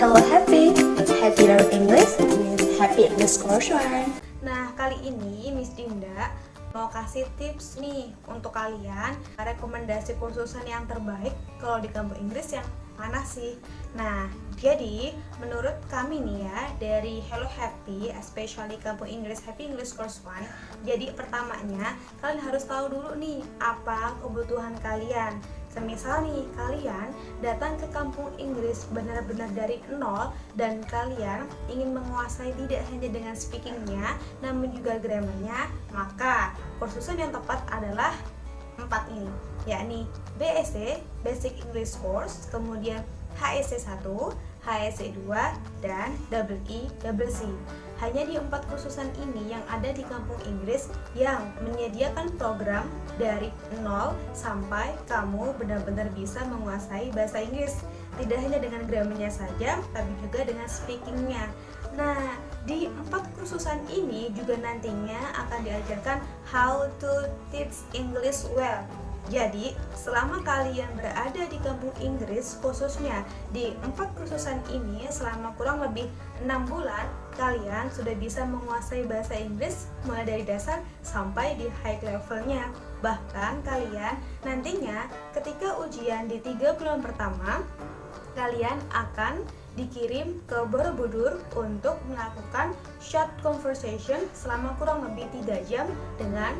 Hello Happy, Happy Learn English with Happy English Course One. Nah, kali ini Miss Dinda mau kasih tips nih untuk kalian rekomendasi kursusan yang terbaik kalau di kampus Inggris yang mana sih? Nah, jadi menurut kami nih ya dari Hello Happy, especially kampus Inggris Happy English Course One. Jadi pertamanya kalian harus tahu dulu nih apa kebutuhan kalian. Semisal nih kalian datang ke kampung Inggris benar-benar dari nol dan kalian ingin menguasai tidak hanya dengan speakingnya namun juga grammarnya, maka kursusan yang tepat adalah empat ini yakni BSc Basic English Course kemudian HSC 1 HSC 2 dan double E double C. Hanya di empat kursusan ini yang ada di kampung Inggris yang menyediakan program dari nol sampai kamu benar-benar bisa menguasai bahasa Inggris. Tidak hanya dengan grammarnya saja tapi juga dengan speakingnya. Nah kursusan ini juga nantinya akan diajarkan how to teach English well jadi, selama kalian berada di kampung Inggris, khususnya di empat kursusan ini, selama kurang lebih enam bulan, kalian sudah bisa menguasai bahasa Inggris mulai dari dasar sampai di high levelnya. Bahkan kalian nantinya ketika ujian di tiga bulan pertama, kalian akan dikirim ke Borobudur untuk melakukan short conversation selama kurang lebih 3 jam dengan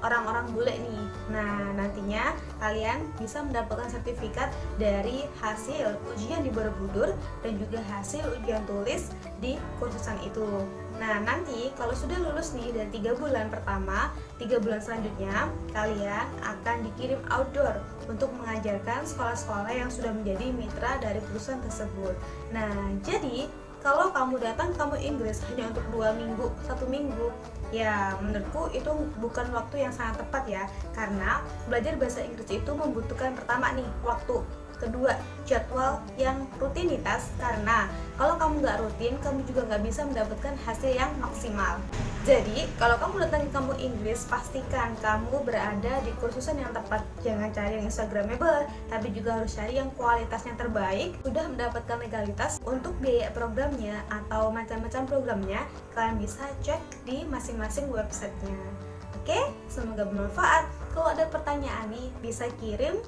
orang-orang bule nih Nah nantinya kalian bisa mendapatkan sertifikat dari hasil ujian di Borobudur dan juga hasil ujian tulis di kursusan itu Nah nanti kalau sudah lulus nih dari tiga bulan pertama, tiga bulan selanjutnya kalian akan dikirim outdoor untuk mengajarkan sekolah-sekolah yang sudah menjadi mitra dari perusahaan tersebut. Nah jadi kalau kamu datang kamu Inggris hanya untuk dua minggu, satu minggu, ya menurutku itu bukan waktu yang sangat tepat ya, karena belajar bahasa Inggris itu membutuhkan pertama nih waktu kedua jadwal yang rutinitas. Karena kalau kamu nggak rutin kamu juga nggak bisa mendapatkan hasil yang maksimal. Jadi kalau kamu datang ke kamu Inggris pastikan kamu berada di kursusan yang tepat. Jangan cari yang instagramable tapi juga harus cari yang kualitasnya terbaik. Sudah mendapatkan legalitas untuk biaya programnya atau macam-macam programnya kalian bisa cek di masing-masing websitenya. Oke, semoga bermanfaat. Kalau ada pertanyaan nih, bisa kirim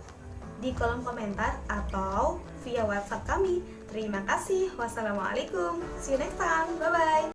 di kolom komentar atau via WhatsApp kami. Terima kasih. Wassalamualaikum. See you next time. Bye-bye.